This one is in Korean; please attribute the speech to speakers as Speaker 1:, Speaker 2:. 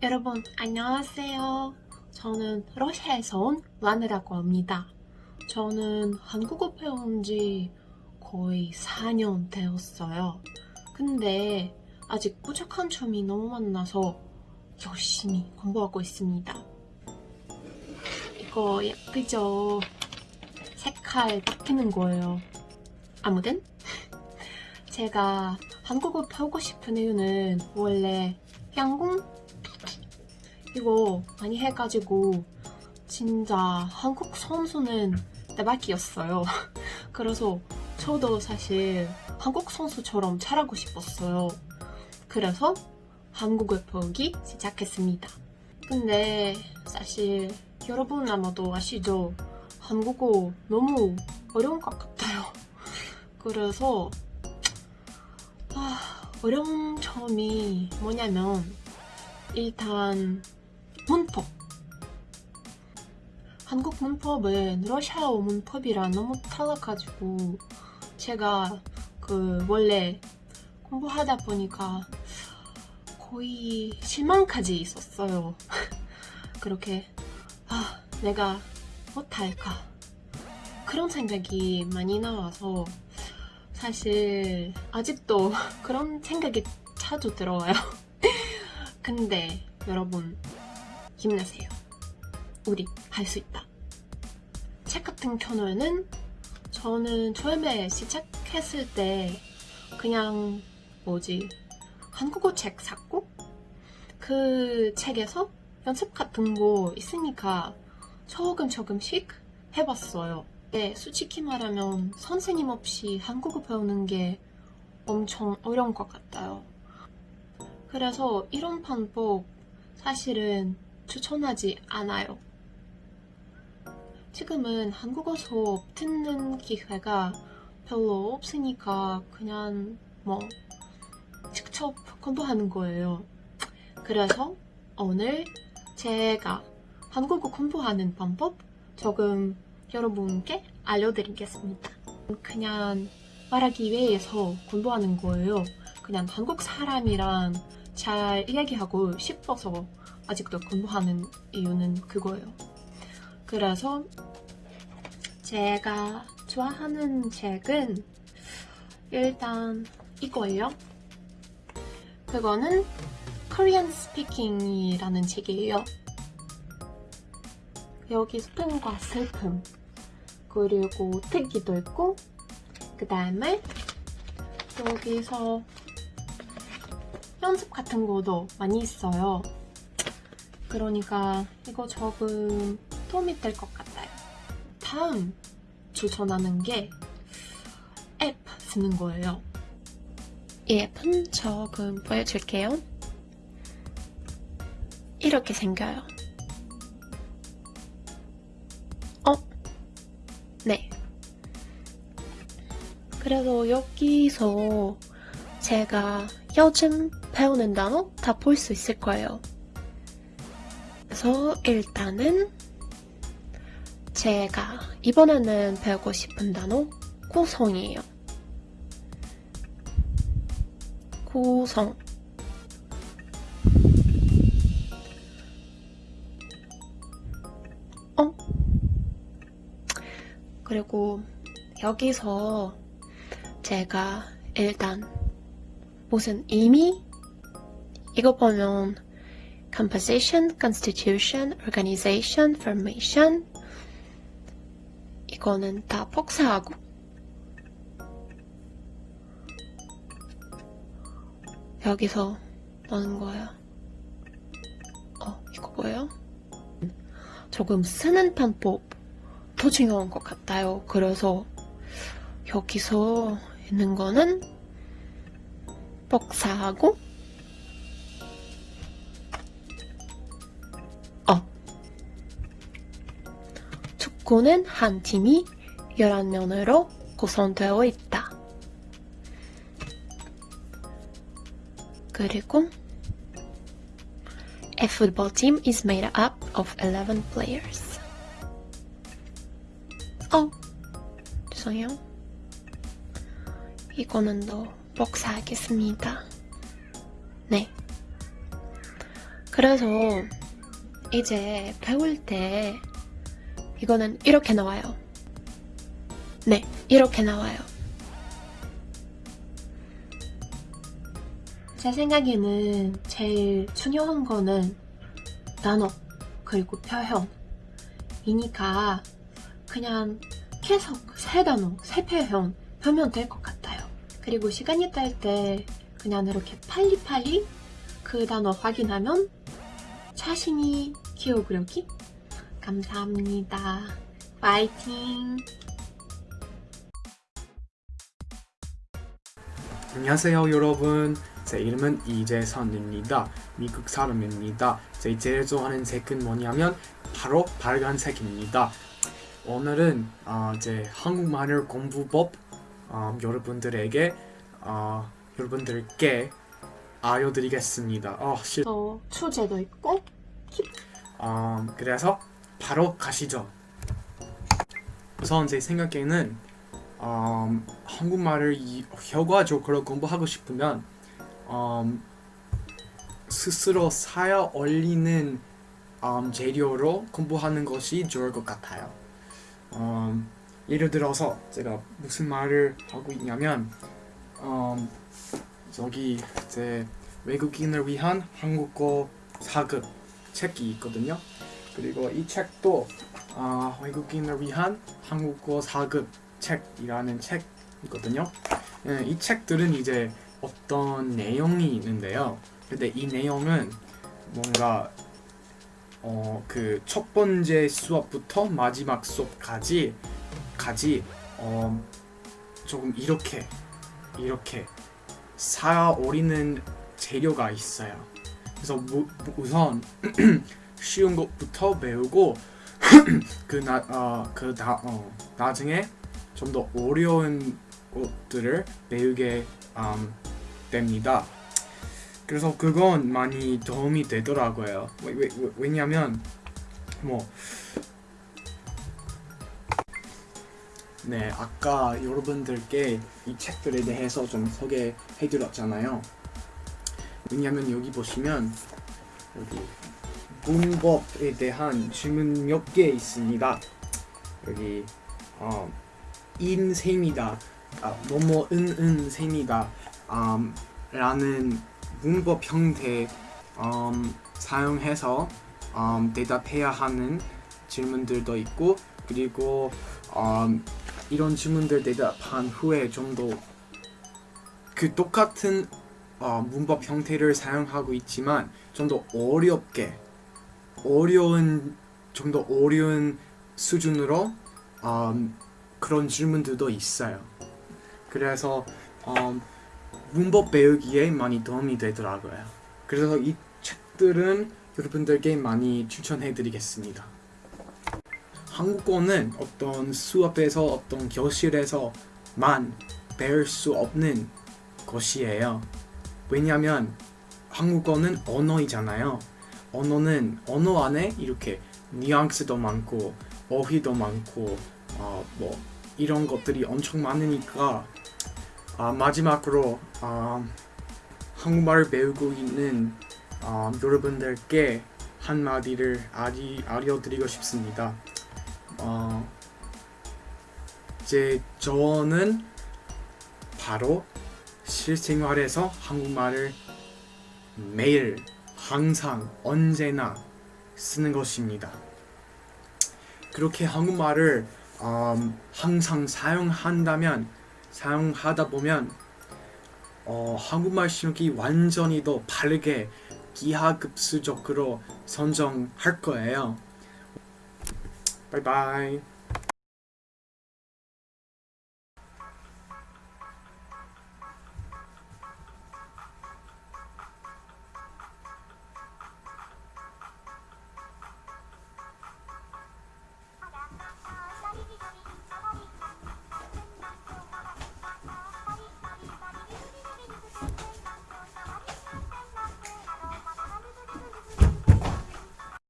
Speaker 1: 여러분 안녕하세요. 저는 러시아에서 온 라네라고 합니다. 저는 한국어 배운 지 거의 4년 되었어요. 근데 아직 부족한 점이 너무 많아서 열심히 공부하고 있습니다. 이거 예쁘죠? 색깔 바뀌는 거예요. 아무튼 제가 한국어 배우고 싶은 이유는 원래 양궁 이거 많이 해가지고 진짜 한국 선수는 대박이었어요. 그래서 저도 사실 한국 선수처럼 잘하고 싶었어요. 그래서 한국어 배우기 시작했습니다. 근데 사실 여러분 아마도 아시죠? 한국어 너무 어려운 것 같아요. 그래서 아, 어려운 점이 뭐냐면 일단 문법 한국 문법은 러시아어 문법이랑 너무 달라가지고 제가 그 원래 공부하다 보니까 거의 실망까지 있었어요. 그렇게 아 내가 못할까 그런 생각이 많이 나와서 사실 아직도 그런 생각이 자주 들어와요. 근데 여러분 힘내세요. 우리 할 수 있다. 책 같은 경우에는 저는 처음에 시작했을 때 그냥 뭐지 한국어 책 샀고 그 책에서 연습 같은 거 있으니까 조금 조금씩 해봤어요. 네, 솔직히 말하면 선생님 없이 한국어 배우는 게 엄청 어려운 것 같아요. 그래서 이런 방법 사실은 추천하지 않아요. 지금은 한국어 수업 듣는 기회가 별로 없으니까 그냥 뭐 직접 공부하는 거예요. 그래서 오늘 제가 한국어 공부하는 방법 조금 여러분께 알려드리겠습니다. 그냥 말하기 위해서 공부하는 거예요. 그냥 한국 사람이랑 잘 이야기하고 싶어서 아직도 공부하는 이유는 그거예요. 그래서 제가 좋아하는 책은 일단 이거예요. 그거는 Korean Speaking이라는 책이에요. 여기 슬픔과 슬픔 그리고 특기도 있고 그 다음에 여기서 연습 같은 것도 많이 있어요. 그러니까 이거 조금 도움이 될 것 같아요. 다음 추천하는 게 앱 쓰는 거예요. 이 앱은 조금 보여줄게요. 이렇게 생겨요. 어? 네. 그래서 여기서 제가 요즘 배우는 단어 다 볼 수 있을 거예요. 그래서 일단은 제가 이번에는 배우고 싶은 단어 고성이에요. 고성 어? 그리고 여기서 제가 일단 무슨 의미? 이거 보면 composition, constitution, organization, formation 이거는 다 복사하고 여기서 넣는 거예요. 어, 이거 뭐예요? 조금 쓰는 방법 더 중요한 것 같아요. 그래서 여기서 있는 거는 복사하고 축구는 한 팀이 11명으로 구성되어 있다. 그리고 A football team is made up of 11 players. 어, 죄송해요. 이거는 더 복사하겠습니다. 네. 그래서 이제 배울 때 이거는 이렇게 나와요. 네, 이렇게 나와요. 제 생각에는 제일 중요한 거는 단어 그리고 표현이니까 그냥 계속 세 단어, 세 표현 하면 될 것 같아요. 그리고 시간이 딸 때 그냥 이렇게 빨리빨리 그 단어 확인하면 자신이 기억력이 감사합니다. 파이팅!
Speaker 2: 안녕하세요 여러분. 제 이름은 이재선입니다. 미국 사람입니다. 제 제일 좋아하는 색은 뭐냐면 바로 빨간색입니다. 오늘은 어, 제 한국말을 공부법 어, 여러분들에게 어, 여러분들께 알려드리겠습니다. 어, 실...
Speaker 1: 또 주제도 있고
Speaker 2: 어, 그래서 바로 가시죠 우선 제 생각에는 음, 한국말을 이- 효과적으로 공부하고 싶으면 음, 스스로 사야 어울리는 음, 재료로 공부하는 것이 좋을 것 같아요. 음, 예를 들어서 제가 무슨 말을 하고 있냐면 음, 여기 제 외국인을 위한 한국어 4급 책이 있거든요. 그리고 이 책도 아, 외국인을 위한 한국어 4급 책이라는 책이거든요. 예, 이 책들은 이제 어떤 내용이 있는데요. 근데 이 내용은 뭔가 어, 그 첫 번째 수업부터 마지막 수업까지 까지 어, 조금 이렇게 이렇게 쌓아오리는 재료가 있어요. 그래서 무, 우선 쉬운 것부터 배우고 그나 어, 그 다, 어, 나중에 좀 더 어려운 것들을 배우게 음, 됩니다. 그래서 그건 많이 도움이 되더라고요. 왜, 왜, 왜- 왜냐면 뭐 네, 아까 여러분들께 이 책들에 대해서 좀 소개해 드렸잖아요. 왜냐면 여기 보시면 여기 문법에 대한 질문 몇 개 있습니다. 여기 어, 인셈이다, 아, 뭐뭐 은은 셈이다, 음, 라는 문법 형태 음, 사용해서 음, 대답해야 하는 질문들도 있고 그리고 음, 이런 질문들 대답한 후에 좀 더 그 똑같은 어, 문법 형태를 사용하고 있지만 좀 더 어렵게 어려운 좀 더 어려운 수준으로 음, 그런 질문들도 있어요. 그래서 음, 문법 배우기에 많이 도움이 되더라고요. 그래서 이 책들은 여러분들께 많이 추천해드리겠습니다. 한국어는 어떤 수업에서 어떤 교실에서만 배울 수 없는 것이에요. 왜냐하면 한국어는 언어이잖아요. 언어는 언어 안에 이렇게 뉘앙스도 많고 어휘도 많고 어, 뭐 이런 것들이 엄청 많으니까 아, 마지막으로 아, 한국말을 배우고 있는 아, 여러분들께 한마디를 알리, 알려드리고 싶습니다. 어, 제 저는 바로 실생활에서 한국말을 매일 항상 언제나 쓰는 것입니다. 그렇게 한국말을 음, 항상 사용한다면 사용하다 보면 어, 한국말 실력이 완전히 더 바르게 기하급수적으로 선정할 거예요. 바이바이.